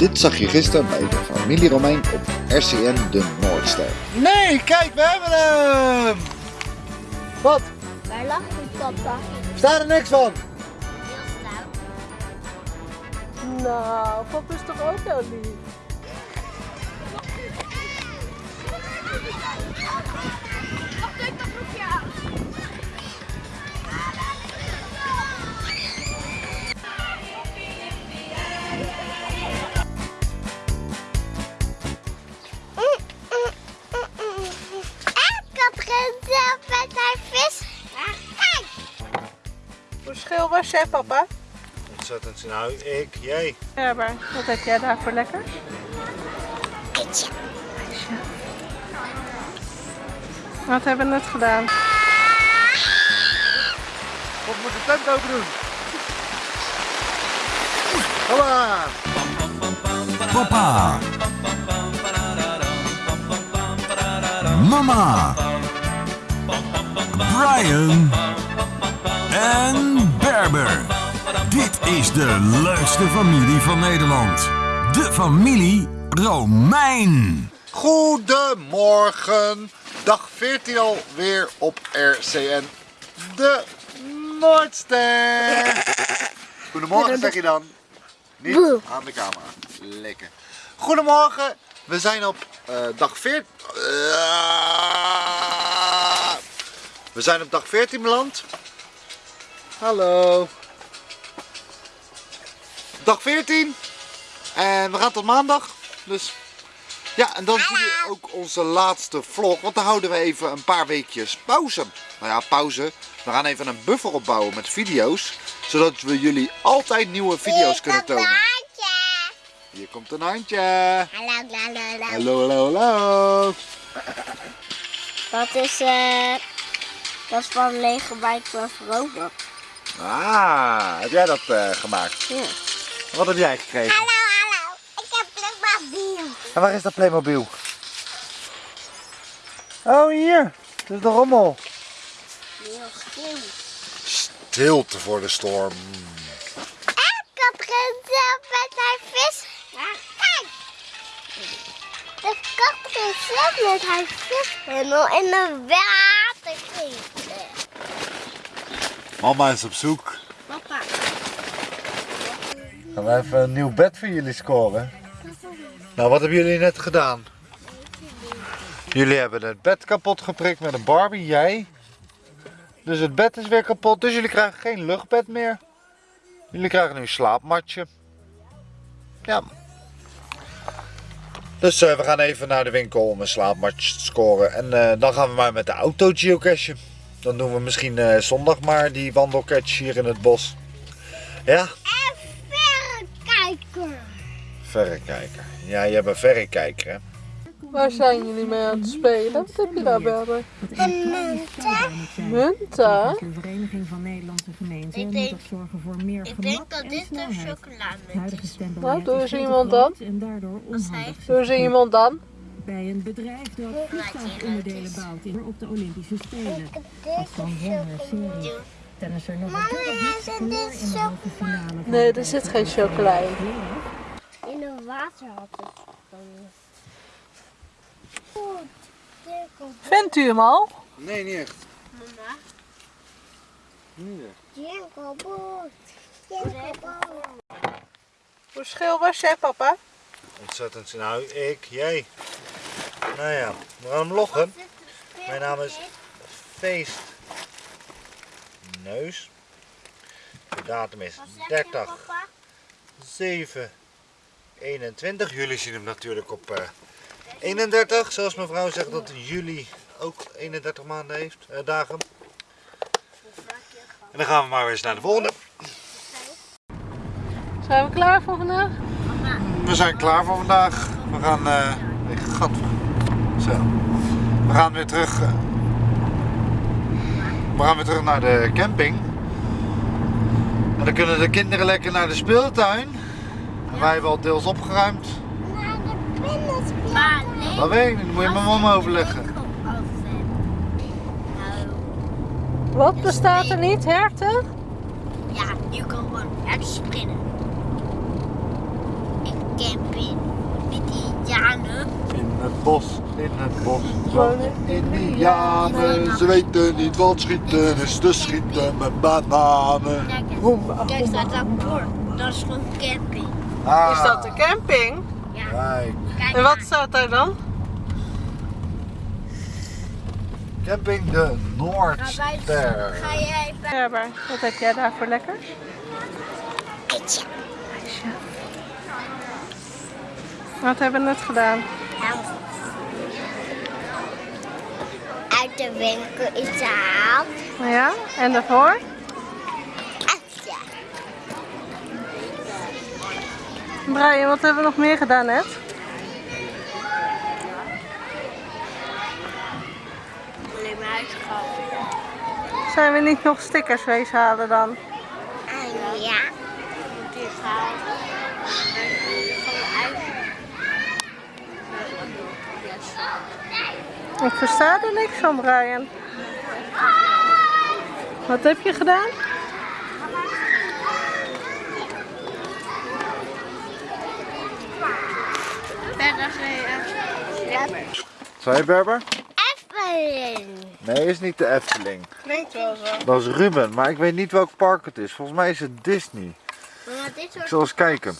Dit zag je gisteren bij de familie Romein op RCN De Noordster. Nee, kijk, we hebben hem! Wat? Waar lag die papa? Staat er niks van? Heel snel. Nou, papa is toch ook heel lief? Hoe schil was jij, papa? Ontzettend nou, ik, jij. Ja, maar wat heb jij daar voor lekker? Eitje. Wat hebben we net gedaan? Wat moet de tent open doen? Hoppa! Papa. Mama. Brian. En Berber. Dit is de leukste familie van Nederland. De familie Romein. Goedemorgen, dag 14 alweer op RCN De Noordster. Goedemorgen zeg je dan. Niet aan de camera. Lekker. Goedemorgen, we zijn op eh, dag 14. we zijn op dag 14 beland. Hallo. Dag 14. En we gaan tot maandag. Dus ja, en dan zie je ook onze laatste vlog. Want dan houden we even een paar weekjes pauze. Nou ja, pauze. We gaan even een buffer opbouwen met video's. Zodat we jullie altijd nieuwe video's kunnen tonen. Hier komt een handje. Hallo, hallo, hallo. Hallo, hallo, hallo. Dat is, eh, dat is van Lego of Robot. Ah, heb jij dat eh, gemaakt? Ja. Wat heb jij gekregen? Hallo, hallo. Ik heb Playmobil. En waar is dat Playmobil? Oh, hier. Dat is de rommel. Heel stil. Stilte voor de storm. Ik had gezegd met haar vis. Kijk. De kat gezegd met haar vis. En nog in het water. Mama is op zoek. Papa. Gaan we even een nieuw bed voor jullie scoren. Nou, wat hebben jullie net gedaan? Jullie hebben het bed kapot geprikt met een Barbie, jij. Dus het bed is weer kapot, dus jullie krijgen geen luchtbed meer. Jullie krijgen nu een slaapmatje. Ja. Dus eh, we gaan even naar de winkel om een slaapmatje te scoren. En eh, dan gaan we maar met de auto geocachen. Dan doen we misschien eh, zondag maar die wandelcatch hier in het bos. Ja? En verrekijker. Verrekijker. Ja, je hebt een verrekijker, hè? Waar zijn jullie mee aan het spelen? Wat heb je daar, Berber? En munten. Munten? De Vereniging van Nederlandse Gemeenten Ik moet denk- zorgen voor meer Ik gemak denk dat en dit een Huidige is. Nou, doe is eens iemand dan. En daardoor onhandig. Hoe zie iemand dan? Bij een bedrijf dat vliegtuigonderdelen bouwt in- op de Olympische Spelen. Als van Warner Serie. Tennisser nog voor dit in de halve finale Nee, er zit geen chocola in. In een water had het dan. Vindt u hem al? Nee, niet echt. Mama. Niet echt. Hoe schil was jij, papa? Ontzettend nou, ik, jij. Nou ja, we gaan hem loggen. Mijn naam is Feest Neus. De datum is 30 7 21. Jullie zien hem natuurlijk op eh, 31. Zoals mijn vrouw zegt dat juli ook 31 maanden heeft, eh, dagen. En dan gaan we maar weer eens naar de volgende. Zijn we klaar voor vandaag? We zijn klaar voor vandaag. We gaan. eh ik gat. Zo. We gaan weer terug. eh, we gaan weer terug naar de camping. En dan kunnen de kinderen lekker naar de speeltuin. En wij hebben al deels opgeruimd. Naar de nee. Dat weet ik niet, moet je mijn mama overleggen. Nou, Wat bestaat er niet? Herten? ja, je kan gewoon hard springen. Ik camping. Met Indianen. In het bos, in het bos wonen Indianen. Ze weten niet wat schieten is, dus schieten met bananen. Kijk, kijk staat dat bord. Dat is gewoon camping. Ah, Is dat de camping? Ja. Kijk, Kijk En wat staat daar dan? camping de Noordster. Ga jij bij wat heb jij daar voor lekkers? Etje. Wat hebben we net gedaan? Uit de winkel is gehaald. Ja, en daarvoor? Etje. Brian, wat hebben we nog meer gedaan net? Alleen maar uitgehaald. Zijn we niet nog stickers wees halen dan? En ja. Dit gehaald. Gewoon uit. Ik versta er niks van, Brian. Wat heb je gedaan? Zei je Berber? Efteling. Nee, is niet de Efteling. Klinkt wel zo. Dat is Ruben, maar ik weet niet welk park het is. Volgens mij is het Disney. Maar dit Ik zal eens kijken.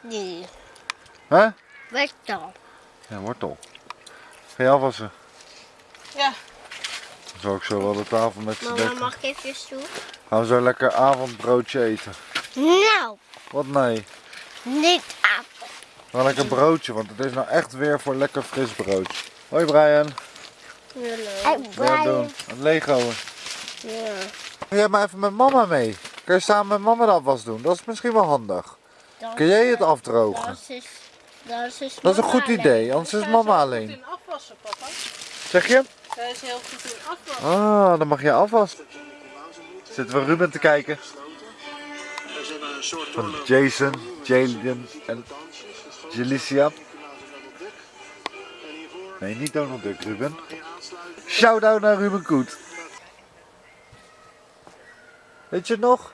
Nu? Hè? Wat dan? Ja, wortel. Ga je afwassen? Ja. Dan zal ik zo wel de tafel met z'n Mama, mag ik even toe? Gaan we zo lekker avondbroodje eten. Nou, Wat nee? niet af. Wel lekker broodje, want het is nou echt weer voor lekker fris broodje. Hoi Brian. Aan het doen? Legoen. Ja. Jij maar even met mama mee. Kun je samen met mama de afwas doen? Dat is misschien wel handig. Dat- Kun jij het afdrogen? Dat is, dat is, Dat is een goed alleen. idee, anders is mama alleen. in afwassen, papa. Zeg je? Zij is heel goed in afwassen. Ah, dan mag je afwassen. Zitten we Ruben te kijken. Van Jason, Jalen en Jelicia. Nee, niet Donald Duck, Ruben. Shout-out naar Ruben Koet. Weet je het nog?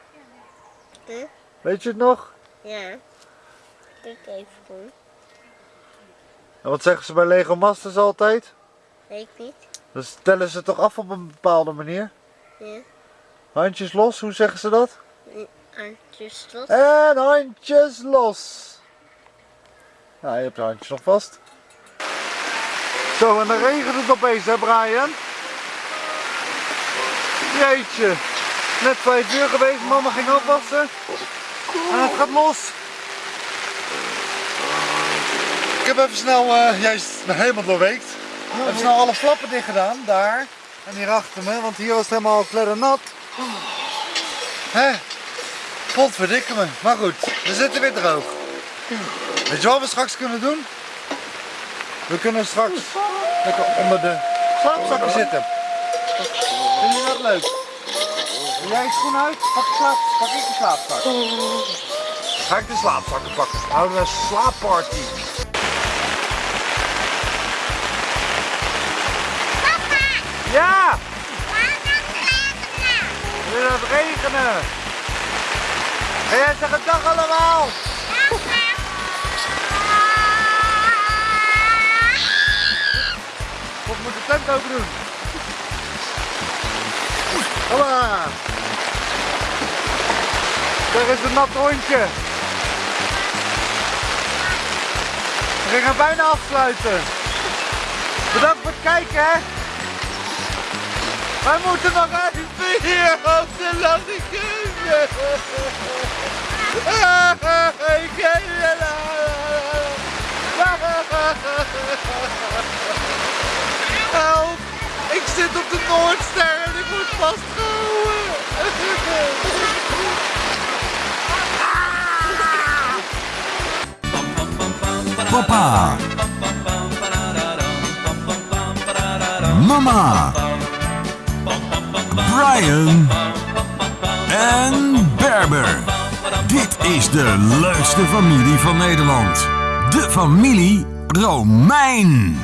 Weet je het nog? Ja. Kijk even goed. En wat zeggen ze bij Lego Masters altijd? Weet ik niet. Dan stellen ze toch af op een bepaalde manier? Ja. Handjes los, hoe zeggen ze dat? Handjes tot. En handjes los. Nou, je hebt je handjes nog vast. Zo, en dan regent het opeens, hè Brian? Jeetje. Net vijf uur geweest, mama ging afwassen. En het gaat los. Ik heb even snel, eh juist helemaal doorweekt. Even snel alle flappen dicht gedaan, daar. En hier achter me, want hier was het helemaal kleddernat. Hè? Potverdikke me. Maar goed, we zitten weer droog. Weet je wat we straks kunnen doen? We kunnen straks lekker onder de slaapzakken zitten. Vind je dat leuk? Doe jij je schoen uit? Pak, je slaap, pak ik de slaapzak. Ga ik de slaapzakken pakken. We houden een slaapparty. Het het regenen. Ga jij zeggen dag allemaal? Of moet de tent open doen? Hoppa! Daar is een nat hondje. We gaan bijna afsluiten. Bedankt voor het kijken hè. Wij moeten nog even hier op de keuken. Ik je Help! Ik zit op de Noordster en ik word vastgehouden. Papa. Mama. Brian. En Berber. Dit is de leukste familie van Nederland. De familie Romein.